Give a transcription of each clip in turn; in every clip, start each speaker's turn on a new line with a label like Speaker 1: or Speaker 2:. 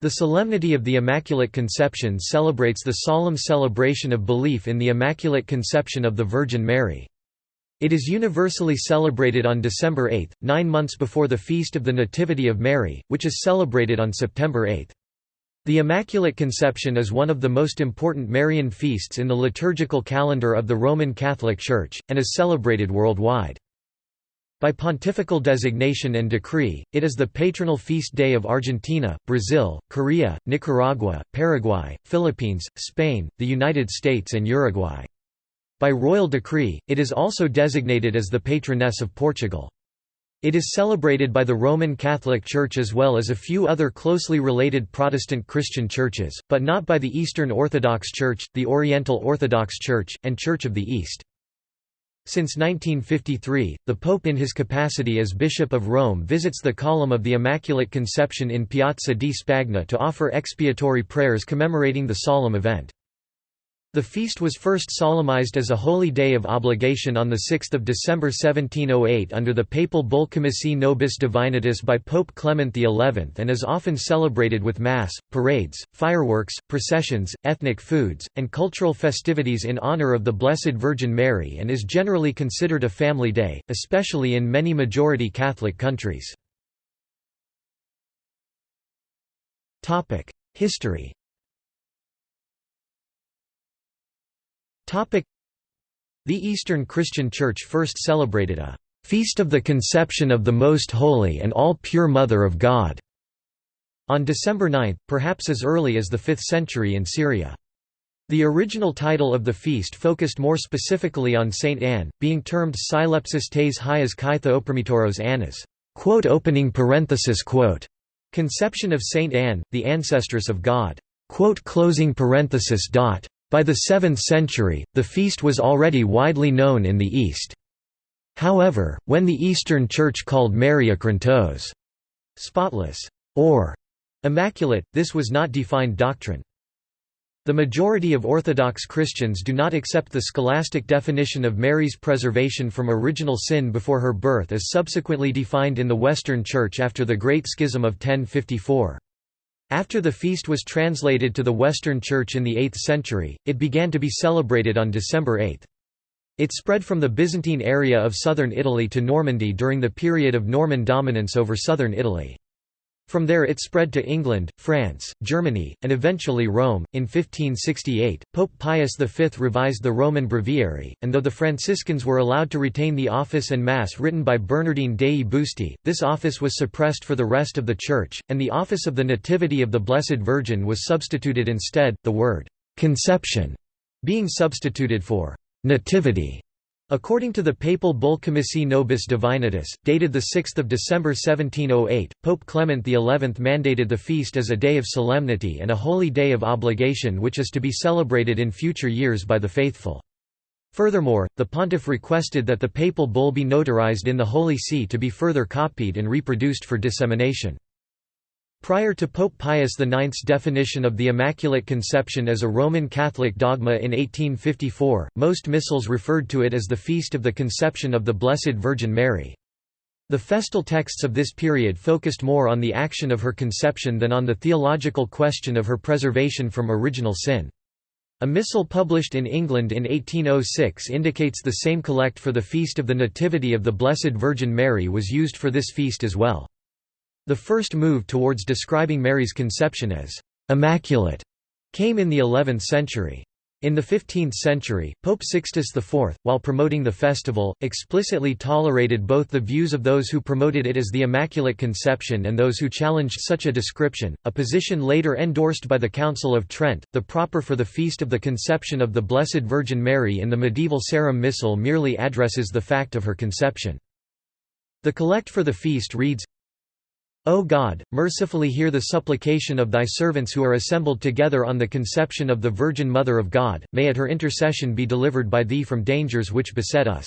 Speaker 1: The Solemnity of the Immaculate Conception celebrates the solemn celebration of belief in the Immaculate Conception of the Virgin Mary. It is universally celebrated on December 8, nine months before the Feast of the Nativity of Mary, which is celebrated on September 8. The Immaculate Conception is one of the most important Marian feasts in the liturgical calendar of the Roman Catholic Church, and is celebrated worldwide. By pontifical designation and decree, it is the patronal feast day of Argentina, Brazil, Korea, Nicaragua, Paraguay, Philippines, Spain, the United States and Uruguay. By royal decree, it is also designated as the patroness of Portugal. It is celebrated by the Roman Catholic Church as well as a few other closely related Protestant Christian churches, but not by the Eastern Orthodox Church, the Oriental Orthodox Church, and Church of the East. Since 1953, the Pope in his capacity as Bishop of Rome visits the Column of the Immaculate Conception in Piazza di Spagna to offer expiatory prayers commemorating the solemn event. The feast was first solemnized as a holy day of obligation on 6 December 1708 under the papal bull Commissi Nobis Divinitus by Pope Clement XI and is often celebrated with Mass, parades, fireworks, processions, ethnic foods, and cultural festivities in honor of the Blessed Virgin Mary and is generally considered a family day, especially in many majority Catholic countries. History the Eastern Christian Church first celebrated a «Feast of the Conception of the Most Holy and All-Pure Mother of God» on December 9, perhaps as early as the 5th century in Syria. The original title of the feast focused more specifically on Saint Anne, being termed Silepsis tes hias kai theopromitoros Annas opening parenthesis quote Conception of Saint Anne, the ancestress of God quote closing parenthesis dot by the 7th century, the feast was already widely known in the East. However, when the Eastern Church called Mary achrantos spotless, or immaculate, this was not defined doctrine. The majority of Orthodox Christians do not accept the scholastic definition of Mary's preservation from original sin before her birth as subsequently defined in the Western Church after the Great Schism of 1054. After the feast was translated to the Western Church in the 8th century, it began to be celebrated on December 8. It spread from the Byzantine area of southern Italy to Normandy during the period of Norman dominance over southern Italy. From there it spread to England, France, Germany, and eventually Rome. In 1568, Pope Pius V revised the Roman Breviary, and though the Franciscans were allowed to retain the office and Mass written by Bernardine dei Busti, this office was suppressed for the rest of the Church, and the office of the Nativity of the Blessed Virgin was substituted instead, the word conception being substituted for nativity. According to the papal bull Commissi Nobis Divinitus, dated 6 December 1708, Pope Clement XI mandated the feast as a day of solemnity and a holy day of obligation which is to be celebrated in future years by the faithful. Furthermore, the pontiff requested that the papal bull be notarized in the Holy See to be further copied and reproduced for dissemination. Prior to Pope Pius IX's definition of the Immaculate Conception as a Roman Catholic dogma in 1854, most missals referred to it as the Feast of the Conception of the Blessed Virgin Mary. The festal texts of this period focused more on the action of her conception than on the theological question of her preservation from original sin. A missal published in England in 1806 indicates the same collect for the Feast of the Nativity of the Blessed Virgin Mary was used for this feast as well. The first move towards describing Mary's conception as «immaculate» came in the 11th century. In the 15th century, Pope Sixtus IV, while promoting the festival, explicitly tolerated both the views of those who promoted it as the Immaculate Conception and those who challenged such a description, a position later endorsed by the Council of Trent. The proper for the Feast of the Conception of the Blessed Virgin Mary in the medieval Sarum Missal merely addresses the fact of her conception. The collect for the feast reads, O God, mercifully hear the supplication of thy servants who are assembled together on the conception of the Virgin Mother of God, may at her intercession be delivered by thee from dangers which beset us.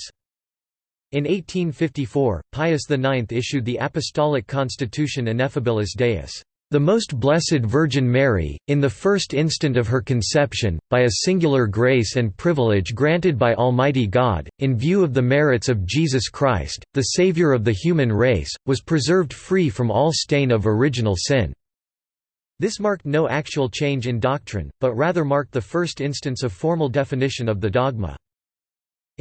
Speaker 1: In 1854, Pius IX issued the Apostolic Constitution Ineffabilis Deus. The Most Blessed Virgin Mary, in the first instant of her conception, by a singular grace and privilege granted by Almighty God, in view of the merits of Jesus Christ, the Saviour of the human race, was preserved free from all stain of original sin. This marked no actual change in doctrine, but rather marked the first instance of formal definition of the dogma.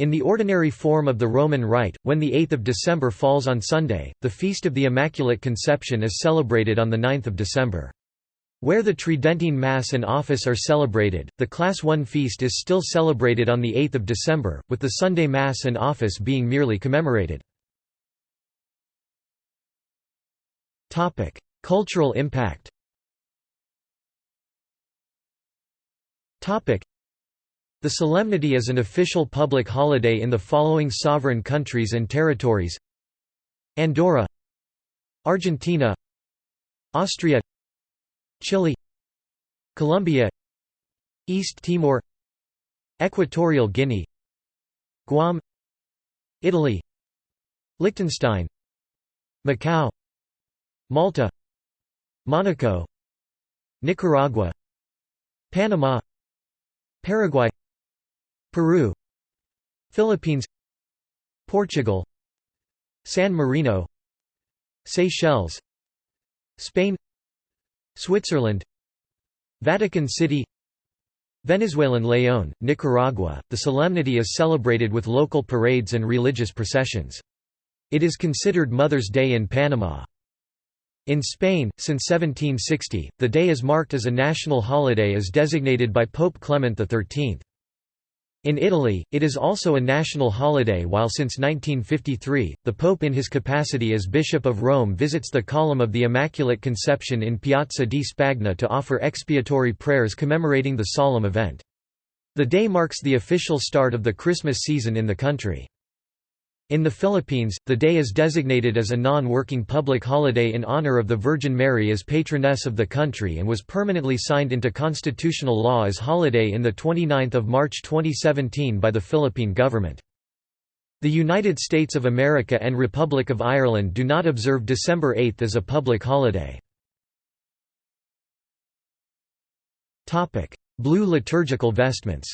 Speaker 1: In the ordinary form of the Roman Rite, when the 8th of December falls on Sunday, the Feast of the Immaculate Conception is celebrated on the 9th of December. Where the Tridentine Mass and Office are celebrated, the Class I feast is still celebrated on the 8th of December, with the Sunday Mass and Office being merely commemorated. Cultural impact The solemnity is an official public holiday in the following sovereign countries and territories. Andorra Argentina Austria Chile Colombia East Timor Equatorial Guinea Guam Italy Liechtenstein Macau Malta Monaco Nicaragua Panama Paraguay Peru Philippines Portugal San Marino Seychelles Spain Switzerland Vatican City Venezuelan León, Nicaragua, the solemnity is celebrated with local parades and religious processions. It is considered Mother's Day in Panama. In Spain, since 1760, the day is marked as a national holiday as designated by Pope Clement XIII. In Italy, it is also a national holiday while since 1953, the Pope in his capacity as Bishop of Rome visits the Column of the Immaculate Conception in Piazza di Spagna to offer expiatory prayers commemorating the solemn event. The day marks the official start of the Christmas season in the country. In the Philippines, the day is designated as a non-working public holiday in honor of the Virgin Mary as patroness of the country and was permanently signed into constitutional law as holiday in 29 March 2017 by the Philippine government. The United States of America and Republic of Ireland do not observe December 8 as a public holiday. Blue liturgical vestments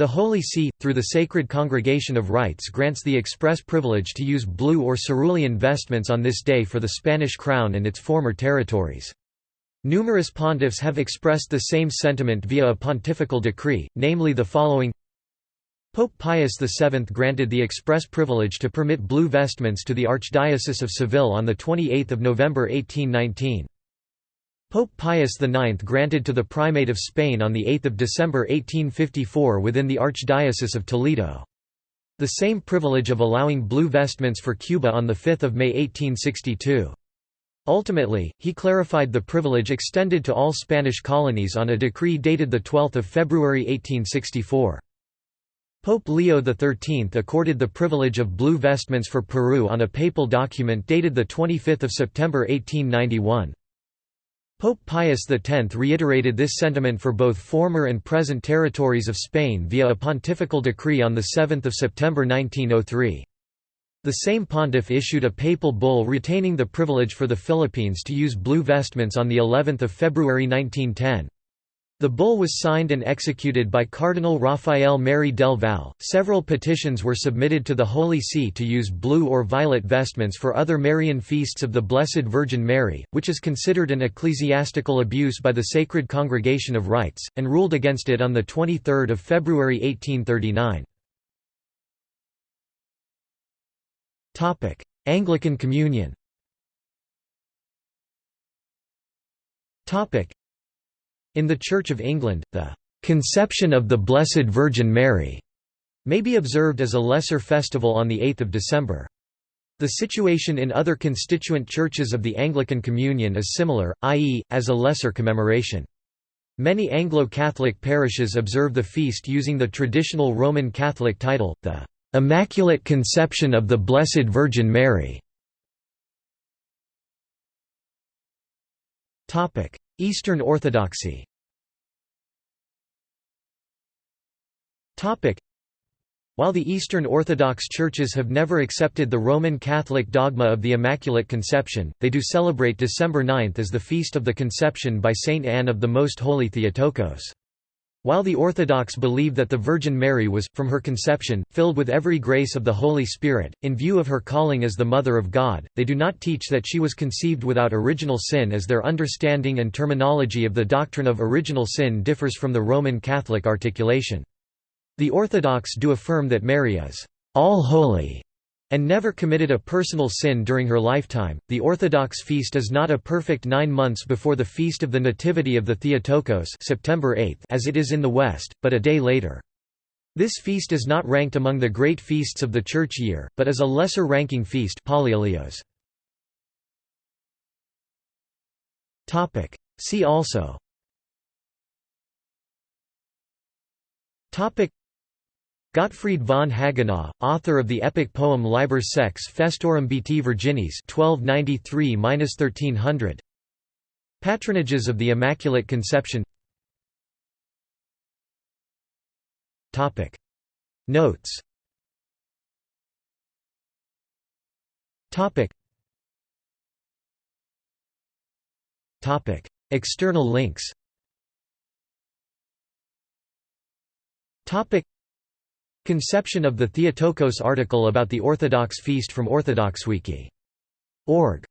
Speaker 1: the Holy See, through the Sacred Congregation of Rites grants the express privilege to use blue or cerulean vestments on this day for the Spanish crown and its former territories. Numerous pontiffs have expressed the same sentiment via a pontifical decree, namely the following Pope Pius VII granted the express privilege to permit blue vestments to the Archdiocese of Seville on 28 November 1819. Pope Pius IX granted to the Primate of Spain on 8 December 1854 within the Archdiocese of Toledo. The same privilege of allowing blue vestments for Cuba on 5 May 1862. Ultimately, he clarified the privilege extended to all Spanish colonies on a decree dated 12 February 1864. Pope Leo XIII accorded the privilege of blue vestments for Peru on a papal document dated 25 September 1891. Pope Pius X reiterated this sentiment for both former and present territories of Spain via a pontifical decree on 7 September 1903. The same pontiff issued a papal bull retaining the privilege for the Philippines to use blue vestments on of February 1910. The bull was signed and executed by Cardinal Rafael Merry del Val. Several petitions were submitted to the Holy See to use blue or violet vestments for other Marian feasts of the Blessed Virgin Mary, which is considered an ecclesiastical abuse by the Sacred Congregation of Rites, and ruled against it on 23 February 1839. Anglican Communion in the Church of England, the "'Conception of the Blessed Virgin Mary' may be observed as a lesser festival on 8 December. The situation in other constituent churches of the Anglican Communion is similar, i.e., as a lesser commemoration. Many Anglo-Catholic parishes observe the feast using the traditional Roman Catholic title, the "'Immaculate Conception of the Blessed Virgin Mary' Eastern Orthodoxy While the Eastern Orthodox churches have never accepted the Roman Catholic dogma of the Immaculate Conception, they do celebrate December 9 as the Feast of the Conception by Saint Anne of the Most Holy Theotokos. While the Orthodox believe that the Virgin Mary was, from her conception, filled with every grace of the Holy Spirit, in view of her calling as the Mother of God, they do not teach that she was conceived without original sin as their understanding and terminology of the doctrine of original sin differs from the Roman Catholic articulation. The Orthodox do affirm that Mary is all holy and never committed a personal sin during her lifetime. The Orthodox feast is not a perfect nine months before the feast of the Nativity of the Theotokos September 8 as it is in the West, but a day later. This feast is not ranked among the great feasts of the church year, but is a lesser-ranking feast Topic: See also Gottfried von Hagenau, author of the epic poem Liber Sex Festorum Beati Virginis 1293–1300 Patronages of the Immaculate Conception. Notes. Topic. Topic. External links Conception of the Theotokos article about the Orthodox feast from OrthodoxWiki.org